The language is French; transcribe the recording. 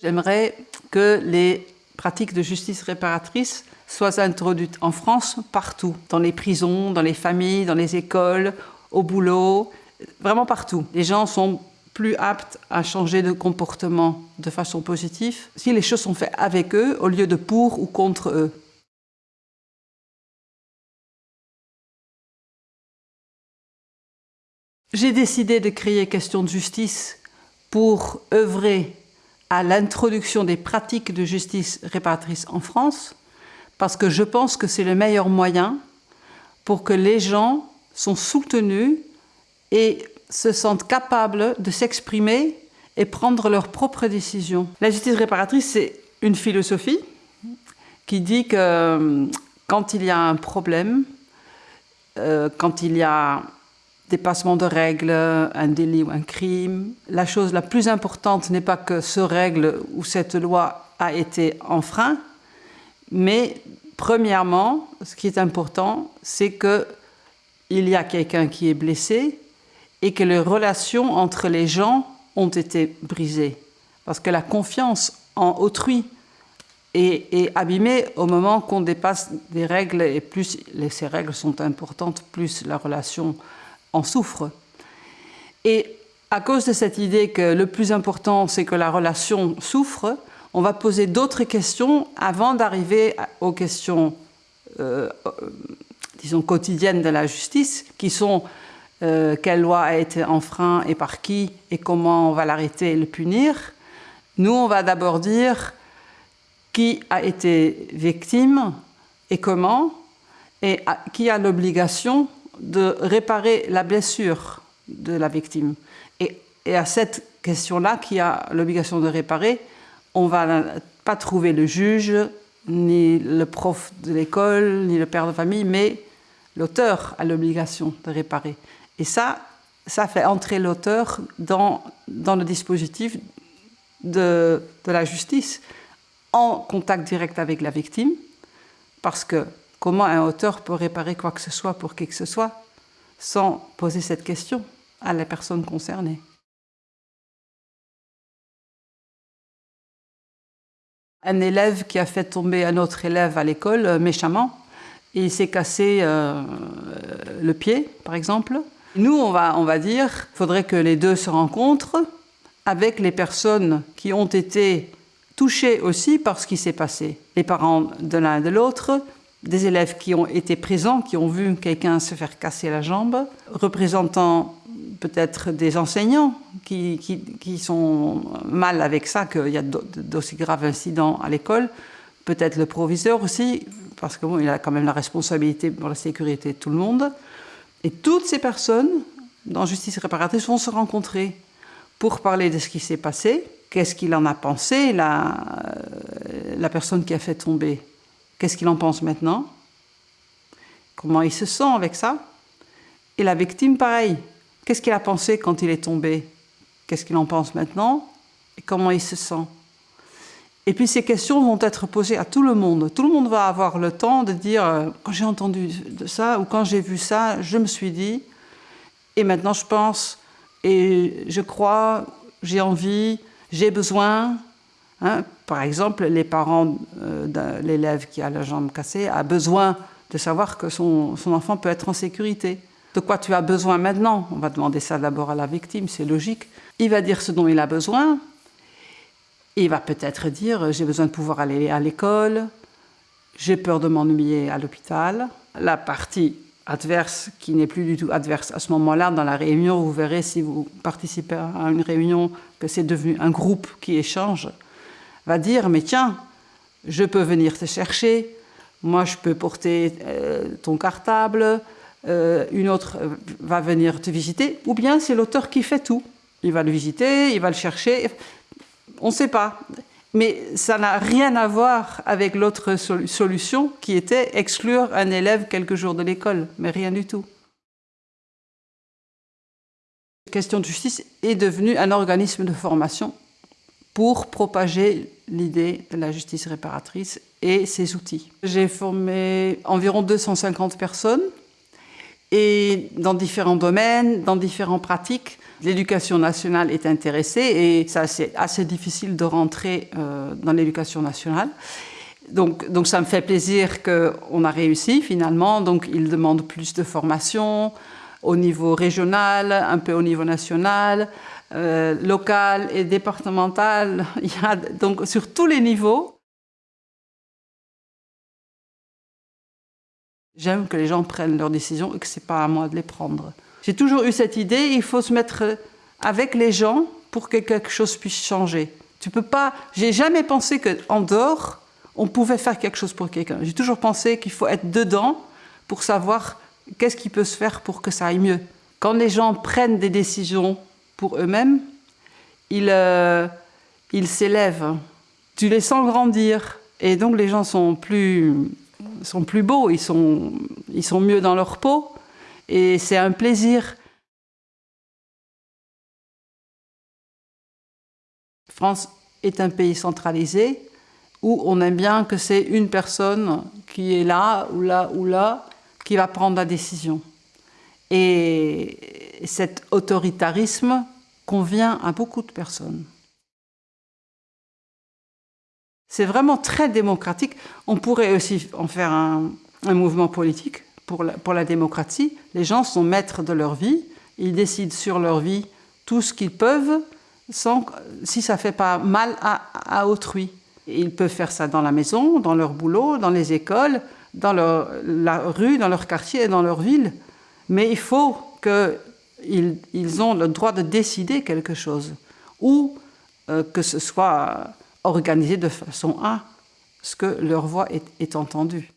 J'aimerais que les pratiques de justice réparatrice soient introduites en France partout, dans les prisons, dans les familles, dans les écoles, au boulot, vraiment partout. Les gens sont plus aptes à changer de comportement de façon positive si les choses sont faites avec eux au lieu de pour ou contre eux. J'ai décidé de créer Question de justice pour œuvrer à l'introduction des pratiques de justice réparatrice en France, parce que je pense que c'est le meilleur moyen pour que les gens sont soutenus et se sentent capables de s'exprimer et prendre leurs propres décisions. La justice réparatrice, c'est une philosophie qui dit que euh, quand il y a un problème, euh, quand il y a dépassement de règles, un délit ou un crime. La chose la plus importante n'est pas que ce règle ou cette loi a été enfreint, mais premièrement, ce qui est important, c'est que il y a quelqu'un qui est blessé et que les relations entre les gens ont été brisées. Parce que la confiance en autrui est, est abîmée au moment qu'on dépasse des règles et plus ces règles sont importantes, plus la relation en souffre. Et à cause de cette idée que le plus important, c'est que la relation souffre, on va poser d'autres questions avant d'arriver aux questions, euh, euh, disons, quotidiennes de la justice, qui sont euh, quelle loi a été enfreint et par qui, et comment on va l'arrêter et le punir. Nous, on va d'abord dire qui a été victime et comment, et qui a l'obligation de réparer la blessure de la victime. Et, à cette question-là, qui a l'obligation de réparer, on ne va pas trouver le juge, ni le prof de l'école, ni le père de famille, mais l'auteur a l'obligation de réparer. Et ça, ça fait entrer l'auteur dans, dans le dispositif de, de la justice, en contact direct avec la victime, parce que Comment un auteur peut réparer quoi que ce soit pour qui que ce soit sans poser cette question à la personne concernée? Un élève qui a fait tomber un autre élève à l'école euh, méchamment, et il s'est cassé euh, le pied, par exemple. Nous, on va, on va dire qu'il faudrait que les deux se rencontrent avec les personnes qui ont été touchées aussi par ce qui s'est passé. Les parents de l'un et de l'autre, des élèves qui ont été présents, qui ont vu quelqu'un se faire casser la jambe, représentant peut-être des enseignants qui, sont mal avec ça, qu'il y a d'aussi graves incidents à l'école, peut-être le proviseur aussi, parce qu'il a quand même la responsabilité pour la sécurité de tout le monde. Et toutes ces personnes, dans Justice réparatrice, vont se rencontrer pour parler de ce qui s'est passé, qu'est-ce qu'il en a pensé, la, la personne qui a fait tomber Qu'est-ce qu'il en pense maintenant? Comment il se sent avec ça? Et la victime, pareil. Qu'est-ce qu'il a pensé quand il est tombé? Qu'est-ce qu'il en pense maintenant? Et comment il se sent? Et puis ces questions vont être posées à tout le monde. Tout le monde va avoir le temps de dire euh, quand j'ai entendu ça ou quand j'ai vu ça, je me suis dit et maintenant je pense et je crois, j'ai envie, j'ai besoin, Hein, par exemple, les parents euh, de l'élève qui a la jambe cassée a besoin de savoir que son, son, enfant peut être en sécurité. De quoi tu as besoin maintenant? On va demander ça d'abord à la victime, c'est logique. Il va dire ce dont il a besoin. Il va peut-être dire j'ai besoin de pouvoir aller à l'école, j'ai peur de m'ennuyer à l'hôpital. La partie adverse, qui n'est plus du tout adverse à ce moment-là, dans la réunion, vous verrez si vous participez à une réunion que c'est devenu un groupe qui échange va dire, mais tiens, je peux venir te chercher, moi je peux porter euh, ton cartable, euh, une autre va venir te visiter, ou bien c'est l'auteur qui fait tout. Il va le visiter, il va le chercher, on ne sait pas. Mais ça n'a rien à voir avec l'autre solution qui était exclure un élève quelques jours de l'école, mais rien du tout. La question de justice est devenue un organisme de formation pour propager l'idée de la justice réparatrice et ses outils. J'ai formé environ 250 personnes et dans différents domaines, dans différentes pratiques. L'éducation nationale est intéressée et c'est assez difficile de rentrer euh, dans l'éducation nationale. Donc, donc ça me fait plaisir qu'on a réussi finalement. Donc ils demandent plus de formation au niveau régional, un peu au niveau national, euh, local et départemental. Il y a donc sur tous les niveaux. J'aime que les gens prennent leurs décisions et que ce n'est pas à moi de les prendre. J'ai toujours eu cette idée, il faut se mettre avec les gens pour que quelque chose puisse changer. Tu peux pas. J'ai jamais pensé qu'en dehors, on pouvait faire quelque chose pour quelqu'un. J'ai toujours pensé qu'il faut être dedans pour savoir qu'est-ce qui peut se faire pour que ça aille mieux. Quand les gens prennent des décisions pour eux-mêmes, ils euh, s'élèvent. Tu les sens grandir. Et donc les gens sont plus sont plus beaux, ils sont, ils sont mieux dans leur peau et c'est un plaisir. France est un pays centralisé où on aime bien que c'est une personne qui est là ou là ou là qui va prendre la décision. Et cet autoritarisme convient à beaucoup de personnes. C'est vraiment très démocratique. On pourrait aussi en faire un, mouvement politique pour la, pour la, démocratie. Les gens sont maîtres de leur vie, ils décident sur leur vie tout ce qu'ils peuvent, sans, si ça ne fait pas mal à, autrui. Ils peuvent faire ça dans la maison, dans leur boulot, dans les écoles, dans leur, la rue, dans leur quartier et dans leur ville. Mais il faut qu'ils ils ont le droit de décider quelque chose. Ou euh, que ce soit organisés de façon à ce que leur voix est entendue.